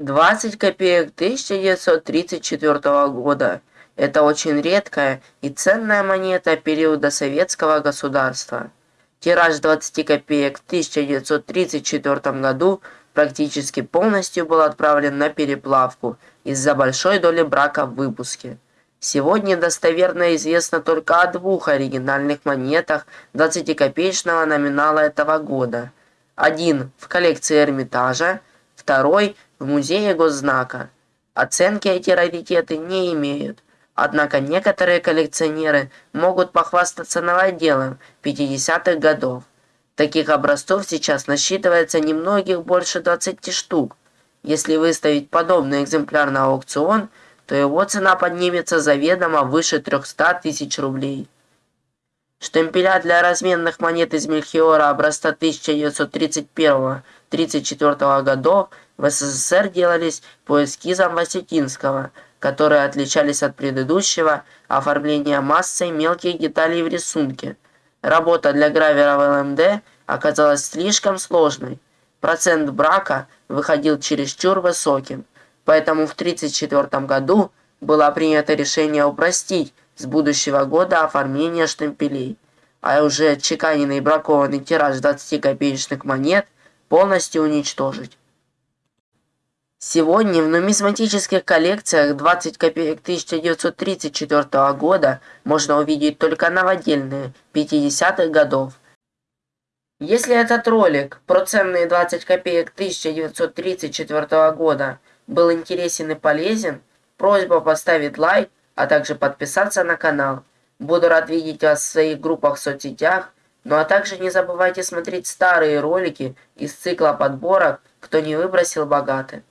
20 копеек 1934 года. Это очень редкая и ценная монета периода советского государства. Тираж 20 копеек в 1934 году практически полностью был отправлен на переплавку из-за большой доли брака в выпуске. Сегодня достоверно известно только о двух оригинальных монетах 20-копеечного номинала этого года. Один в коллекции Эрмитажа, второй в музее госзнака. Оценки эти раритеты не имеют. Однако некоторые коллекционеры могут похвастаться новоделом 50-х годов. Таких образцов сейчас насчитывается немногих больше 20 штук. Если выставить подобный экземпляр на аукцион, то его цена поднимется заведомо выше 300 тысяч рублей. Штемпеля для разменных монет из Мельхиора образца 1931-34 годов в СССР делались по эскизам Васютинского, которые отличались от предыдущего оформления массой мелких деталей в рисунке. Работа для гравера в ЛМД оказалась слишком сложной. Процент брака выходил чересчур высоким, поэтому в 1934 году было принято решение упростить с будущего года оформление штемпелей, а уже отчеканенный бракованный тираж 20-копеечных монет полностью уничтожить. Сегодня в нумизматических коллекциях 20 копеек 1934 года можно увидеть только новодельные 50-х годов. Если этот ролик про ценные 20 копеек 1934 года был интересен и полезен, просьба поставить лайк а также подписаться на канал. Буду рад видеть вас в своих группах в соцсетях. Ну а также не забывайте смотреть старые ролики из цикла подборок «Кто не выбросил богаты».